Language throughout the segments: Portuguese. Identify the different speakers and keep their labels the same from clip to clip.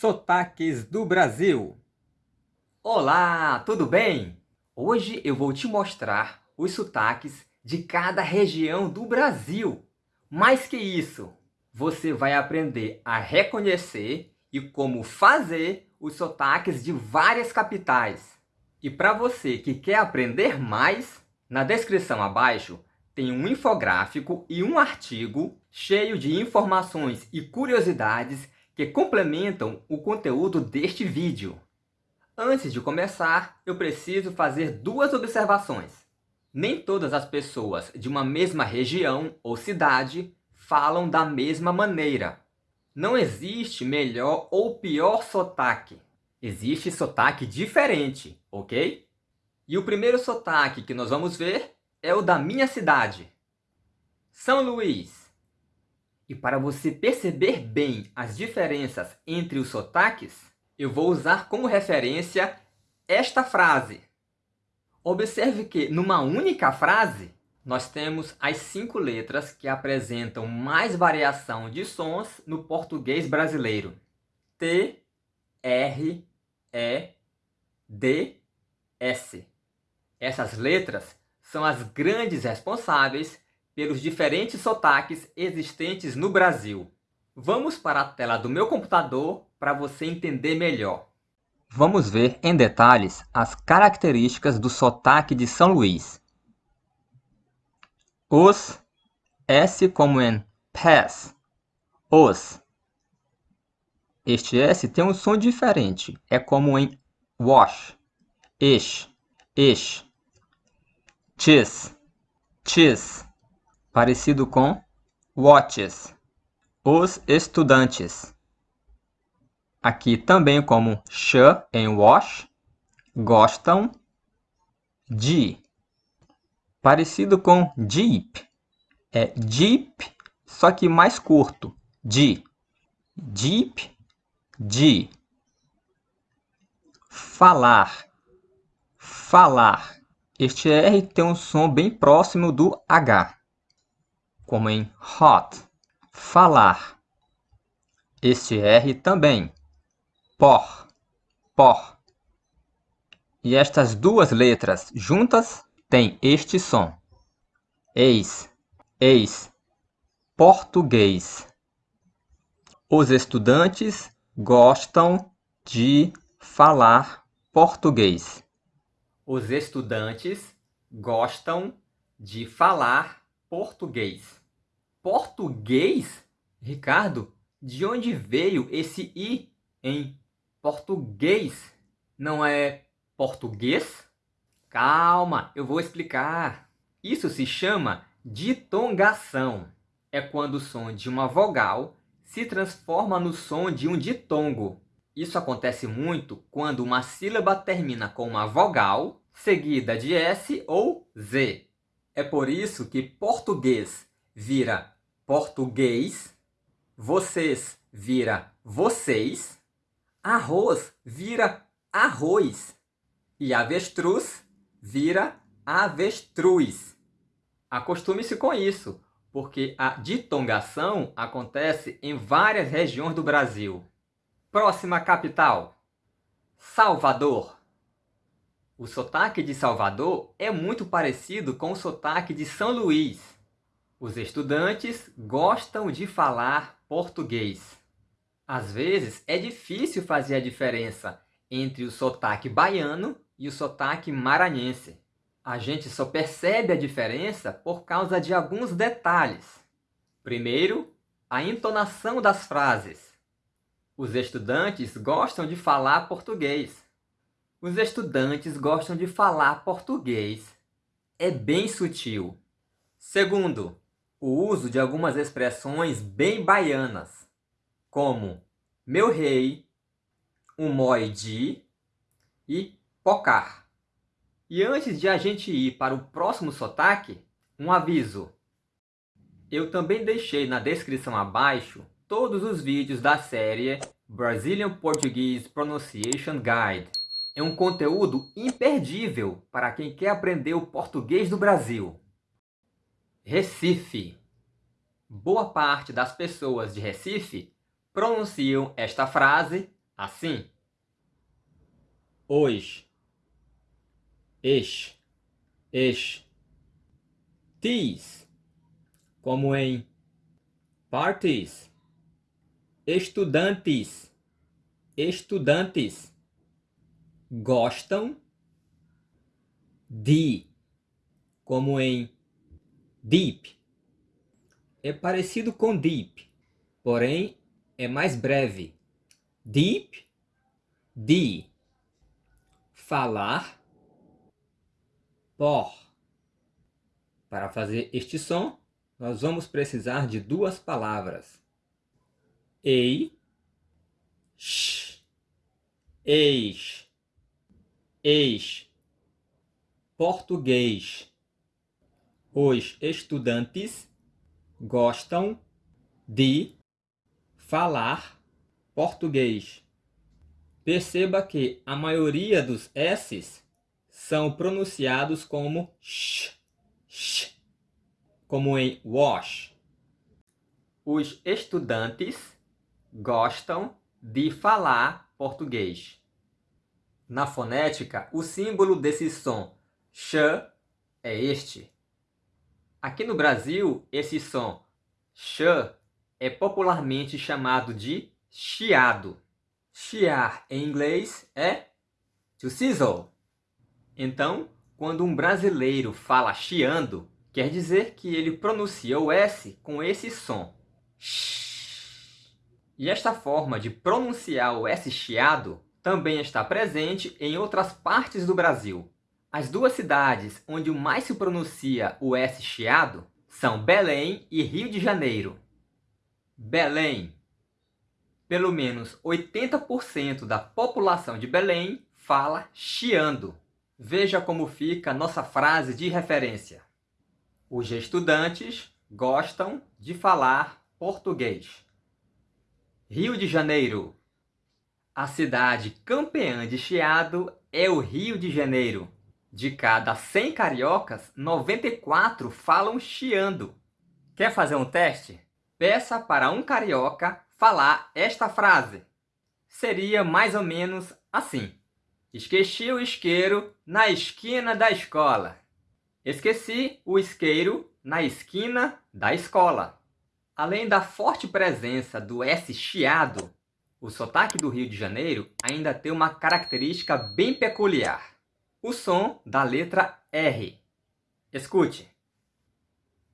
Speaker 1: Sotaques do Brasil. Olá, tudo bem? Hoje eu vou te mostrar os sotaques de cada região do Brasil. Mais que isso, você vai aprender a reconhecer e como fazer os sotaques de várias capitais. E para você que quer aprender mais, na descrição abaixo tem um infográfico e um artigo cheio de informações e curiosidades que complementam o conteúdo deste vídeo. Antes de começar, eu preciso fazer duas observações. Nem todas as pessoas de uma mesma região ou cidade falam da mesma maneira. Não existe melhor ou pior sotaque. Existe sotaque diferente, ok? E o primeiro sotaque que nós vamos ver é o da minha cidade, São Luís. E para você perceber bem as diferenças entre os sotaques, eu vou usar como referência esta frase. Observe que, numa única frase, nós temos as cinco letras que apresentam mais variação de sons no português brasileiro. T, R, E, D, S. Essas letras são as grandes responsáveis pelos diferentes sotaques existentes no Brasil. Vamos para a tela do meu computador para você entender melhor. Vamos ver em detalhes as características do sotaque de São Luís. Os, S como em pass, os. Este S tem um som diferente, é como em wash, ish, ish. Cheese, cheese parecido com watches, os estudantes. Aqui também como sh em wash, gostam de. Parecido com jeep, é jeep, só que mais curto, de. Jeep, de. Falar, falar. Este R tem um som bem próximo do H como em hot, falar. Este R também, por, por. E estas duas letras juntas têm este som. Eis, eis, português. Os estudantes gostam de falar português. Os estudantes gostam de falar português. Português? Ricardo, de onde veio esse i em português? Não é português? Calma, eu vou explicar. Isso se chama ditongação. É quando o som de uma vogal se transforma no som de um ditongo. Isso acontece muito quando uma sílaba termina com uma vogal seguida de S ou Z. É por isso que português vira português, vocês vira vocês, arroz vira arroz e avestruz vira avestruz. Acostume-se com isso, porque a ditongação acontece em várias regiões do Brasil. Próxima capital, Salvador. O sotaque de Salvador é muito parecido com o sotaque de São Luís. Os estudantes gostam de falar português. Às vezes é difícil fazer a diferença entre o sotaque baiano e o sotaque maranhense. A gente só percebe a diferença por causa de alguns detalhes. Primeiro, a entonação das frases. Os estudantes gostam de falar português. Os estudantes gostam de falar português. É bem sutil. Segundo, o uso de algumas expressões bem baianas, como meu rei, um moedi e pocar. E antes de a gente ir para o próximo sotaque, um aviso. Eu também deixei na descrição abaixo todos os vídeos da série Brazilian Portuguese Pronunciation Guide. É um conteúdo imperdível para quem quer aprender o português do Brasil. Recife. Boa parte das pessoas de Recife pronunciam esta frase assim. Os, es, es. Tis, como em parties. Estudantes, estudantes. Gostam de, como em deep. É parecido com deep, porém é mais breve. Deep, de. Falar, por. Para fazer este som, nós vamos precisar de duas palavras. Ei, sh, eis, eis português. Os estudantes gostam de falar português. Perceba que a maioria dos S's são pronunciados como sh, sh, como em wash. Os estudantes gostam de falar português. Na fonética, o símbolo desse som Sh é este. Aqui no Brasil, esse som sh é popularmente chamado de chiado. Chiar em inglês é to sizzle. Então, quando um brasileiro fala chiando, quer dizer que ele pronuncia o S com esse som. E esta forma de pronunciar o S chiado também está presente em outras partes do Brasil, as duas cidades onde mais se pronuncia o S chiado são Belém e Rio de Janeiro. Belém. Pelo menos 80% da população de Belém fala chiando. Veja como fica nossa frase de referência. Os estudantes gostam de falar português. Rio de Janeiro. A cidade campeã de chiado é o Rio de Janeiro. De cada 100 cariocas, 94 falam chiando. Quer fazer um teste? Peça para um carioca falar esta frase. Seria mais ou menos assim. Esqueci o isqueiro na esquina da escola. Esqueci o isqueiro na esquina da escola. Além da forte presença do S chiado, o sotaque do Rio de Janeiro ainda tem uma característica bem peculiar o som da letra R. Escute.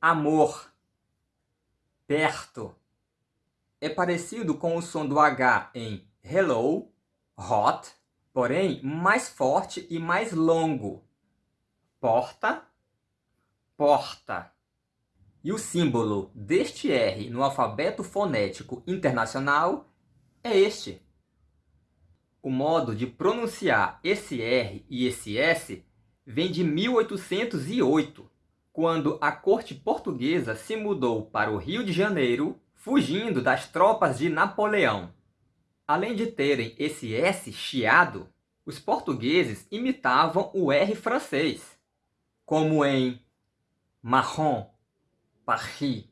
Speaker 1: Amor. Perto. É parecido com o som do H em hello, hot, porém mais forte e mais longo. Porta, porta. E o símbolo deste R no alfabeto fonético internacional é este. O modo de pronunciar esse R e esse S vem de 1808, quando a corte portuguesa se mudou para o Rio de Janeiro, fugindo das tropas de Napoleão. Além de terem esse S chiado, os portugueses imitavam o R francês, como em marron, Paris.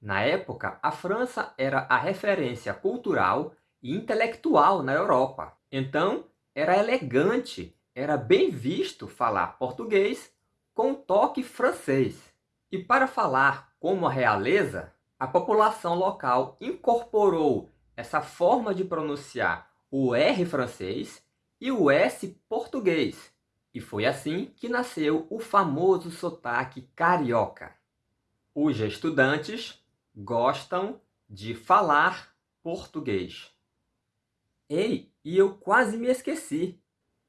Speaker 1: Na época, a França era a referência cultural e intelectual na Europa. Então, era elegante, era bem visto falar português com toque francês. E para falar como a realeza, a população local incorporou essa forma de pronunciar o R francês e o S português. E foi assim que nasceu o famoso sotaque carioca. Os estudantes gostam de falar português. Ei, e eu quase me esqueci.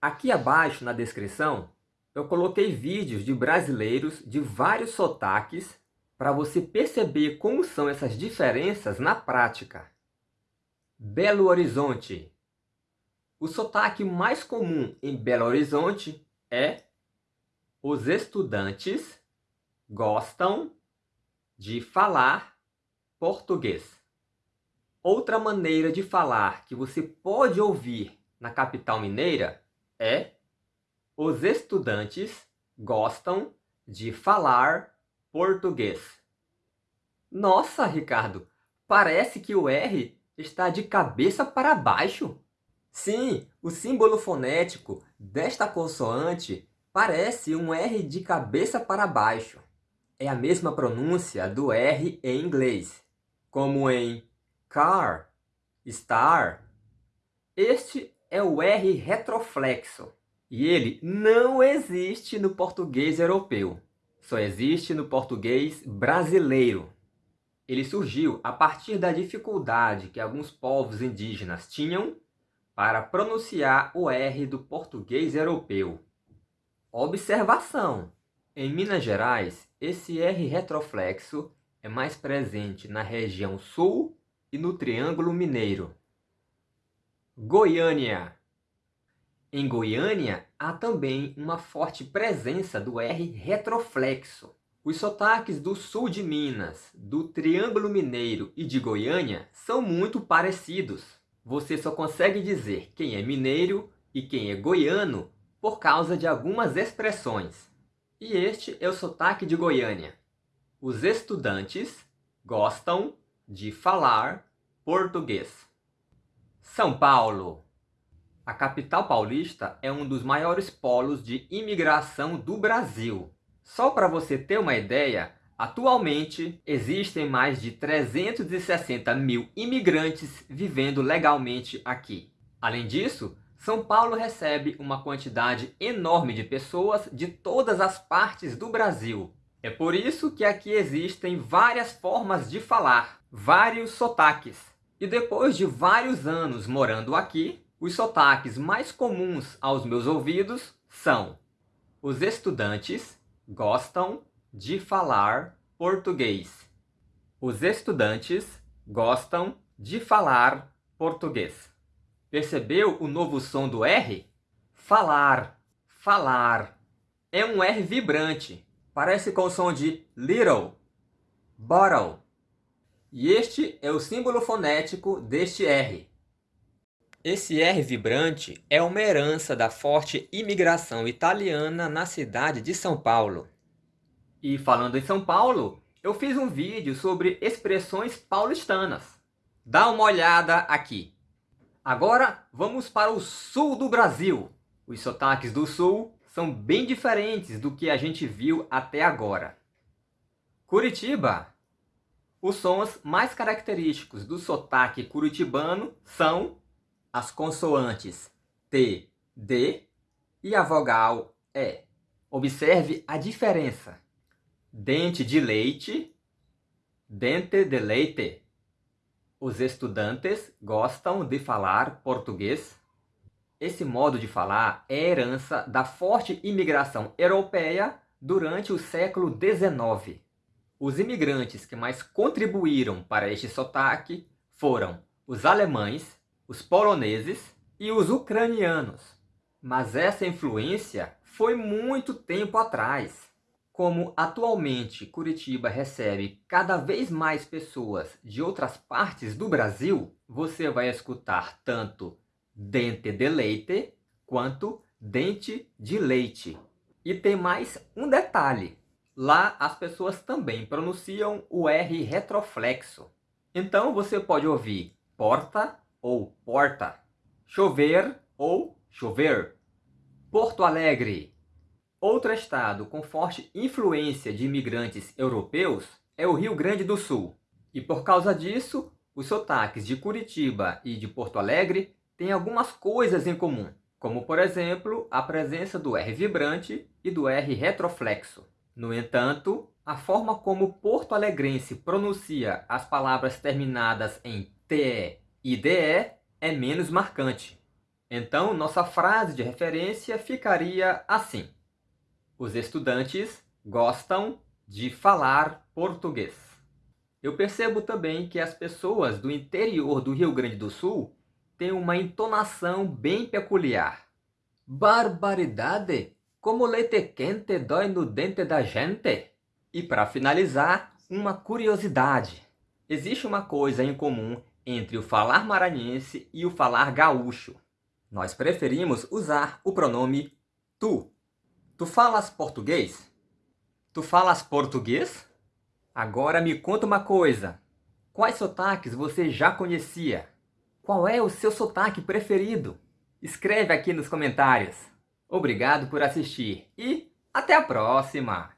Speaker 1: Aqui abaixo na descrição eu coloquei vídeos de brasileiros de vários sotaques para você perceber como são essas diferenças na prática. Belo Horizonte. O sotaque mais comum em Belo Horizonte é os estudantes gostam de falar português. Outra maneira de falar que você pode ouvir na capital mineira é os estudantes gostam de falar português. Nossa, Ricardo, parece que o R está de cabeça para baixo. Sim, o símbolo fonético desta consoante parece um R de cabeça para baixo. É a mesma pronúncia do R em inglês, como em car, star. Este é o R retroflexo e ele não existe no português europeu. Só existe no português brasileiro. Ele surgiu a partir da dificuldade que alguns povos indígenas tinham para pronunciar o R do português europeu. Observação! Em Minas Gerais, esse R retroflexo é mais presente na região sul e no Triângulo Mineiro. Goiânia Em Goiânia, há também uma forte presença do R retroflexo. Os sotaques do sul de Minas, do Triângulo Mineiro e de Goiânia são muito parecidos. Você só consegue dizer quem é mineiro e quem é goiano por causa de algumas expressões. E este é o sotaque de Goiânia. Os estudantes gostam de falar português. São Paulo. A capital paulista é um dos maiores polos de imigração do Brasil. Só para você ter uma ideia, atualmente existem mais de 360 mil imigrantes vivendo legalmente aqui. Além disso, são Paulo recebe uma quantidade enorme de pessoas de todas as partes do Brasil. É por isso que aqui existem várias formas de falar, vários sotaques. E depois de vários anos morando aqui, os sotaques mais comuns aos meus ouvidos são os estudantes gostam de falar português. Os estudantes gostam de falar português. Percebeu o novo som do R? Falar, falar. É um R vibrante. Parece com o som de little, bottle. E este é o símbolo fonético deste R. Esse R vibrante é uma herança da forte imigração italiana na cidade de São Paulo. E falando em São Paulo, eu fiz um vídeo sobre expressões paulistanas. Dá uma olhada aqui. Agora vamos para o sul do Brasil. Os sotaques do sul são bem diferentes do que a gente viu até agora. Curitiba. Os sons mais característicos do sotaque curitibano são as consoantes T, D e a vogal E. Observe a diferença. Dente de leite, dente de leite. Os estudantes gostam de falar português. Esse modo de falar é herança da forte imigração europeia durante o século XIX. Os imigrantes que mais contribuíram para este sotaque foram os alemães, os poloneses e os ucranianos. Mas essa influência foi muito tempo atrás. Como atualmente Curitiba recebe cada vez mais pessoas de outras partes do Brasil, você vai escutar tanto dente de leite quanto dente de leite. E tem mais um detalhe. Lá as pessoas também pronunciam o R retroflexo. Então você pode ouvir porta ou porta, chover ou chover, Porto Alegre Outro estado com forte influência de imigrantes europeus é o Rio Grande do Sul. E por causa disso, os sotaques de Curitiba e de Porto Alegre têm algumas coisas em comum, como por exemplo a presença do R vibrante e do R retroflexo. No entanto, a forma como porto alegrense pronuncia as palavras terminadas em TE e DE é menos marcante. Então, nossa frase de referência ficaria assim. Os estudantes gostam de falar português. Eu percebo também que as pessoas do interior do Rio Grande do Sul têm uma entonação bem peculiar. Barbaridade! Como leite quente dói no dente da gente! E para finalizar, uma curiosidade. Existe uma coisa em comum entre o falar maranhense e o falar gaúcho. Nós preferimos usar o pronome tu Tu falas português? Tu falas português? Agora me conta uma coisa. Quais sotaques você já conhecia? Qual é o seu sotaque preferido? Escreve aqui nos comentários. Obrigado por assistir e até a próxima.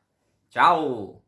Speaker 1: Tchau!